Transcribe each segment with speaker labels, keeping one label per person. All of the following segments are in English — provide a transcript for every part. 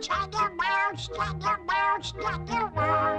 Speaker 1: Chugga bounce,
Speaker 2: chugga bounce, chugga
Speaker 1: roll.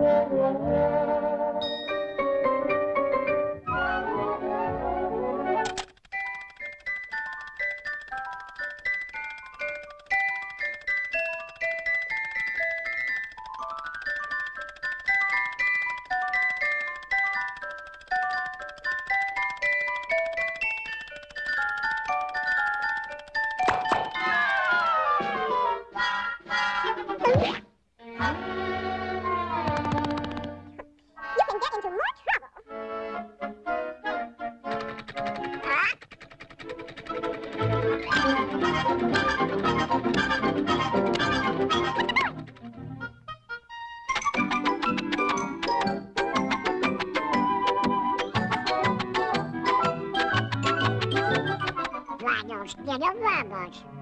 Speaker 1: You
Speaker 2: pero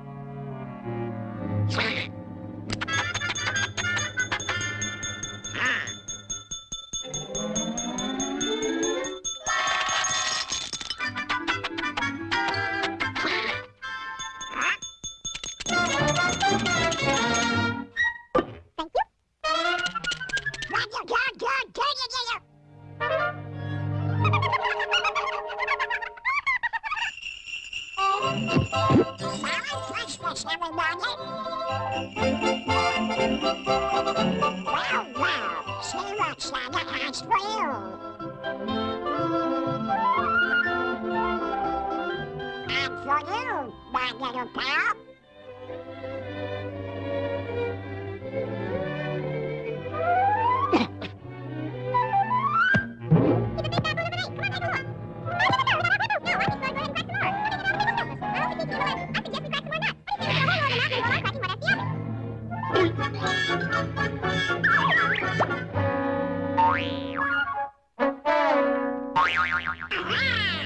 Speaker 2: Merry Christmas, everybody. Well, well, see what Santa has for you. And for you, my little pal. ウィー
Speaker 1: ン!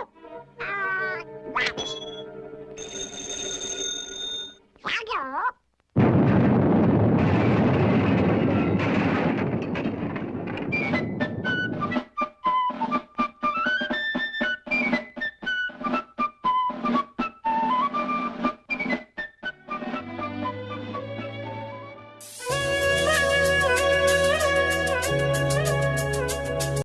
Speaker 1: Ah!